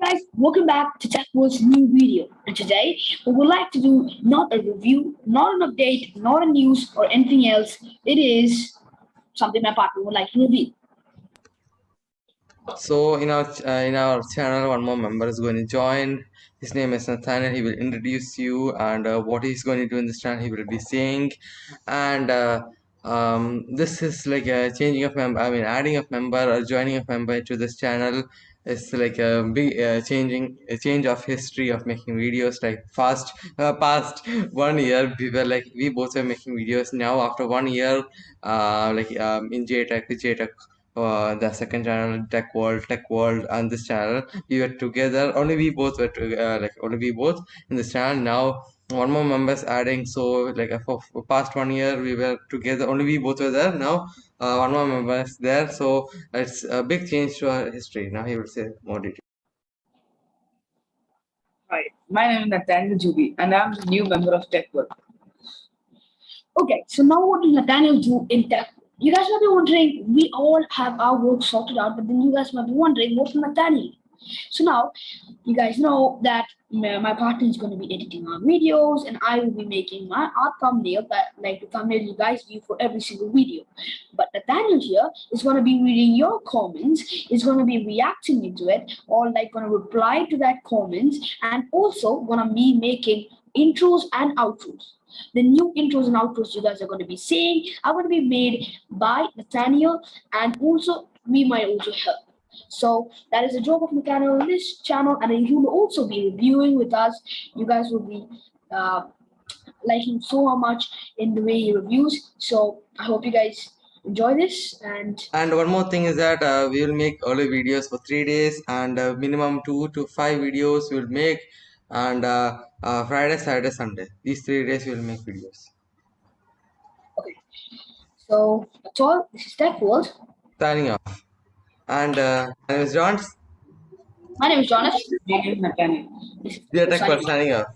guys, welcome back to TechWorld's new video. And today we would like to do not a review, not an update, not a news or anything else. It is something my partner would like to reveal. So in our uh, in our channel, one more member is going to join. His name is Nathaniel. He will introduce you and uh, what he's going to do in this channel. He will be saying, and uh, um, this is like a changing of member. I mean, adding a member or joining a member to this channel is like a big uh, changing a change of history of making videos. Like fast uh, past one year, we were like we both were making videos. Now after one year, uh, like um, in JTech, JTech uh, the second channel tech world tech world and this channel we were together. Only we both were uh, like only we both in this channel. Now one more members adding so like uh, for, for past one year we were together. Only we both were there. Now uh, one more member is there. So it's a big change to our history. Now he will say more details. Hi, my name is Nathaniel Juby, and I'm the new member of Tech World. Okay, so now what does Nathaniel do in tech? You guys might be wondering, we all have our work sorted out, but then you guys might be wondering, what's Nathaniel? So now, you guys know that my partner is going to be editing our videos, and I will be making my art thumbnail, that like the thumbnail you guys view for every single video. But Nathaniel here is going to be reading your comments, is going to be reacting into it, or like going to reply to that comments, and also going to be making intros and outros. The new intros and outros you guys are going to be seeing are going to be made by Nathaniel, and also we might also help. So that is the job of Nathaniel on this channel, and he will also be reviewing with us. You guys will be uh, liking so much in the way he reviews. So I hope you guys enjoy this and and one more thing is that uh, we will make early videos for three days and uh, minimum two to five videos we'll make and uh, uh, friday saturday sunday these three days we'll make videos okay. So that's all. This is Tech World. signing off and uh, my name is john My name is Jonas. My name is Nathaniel. We are tech World signing off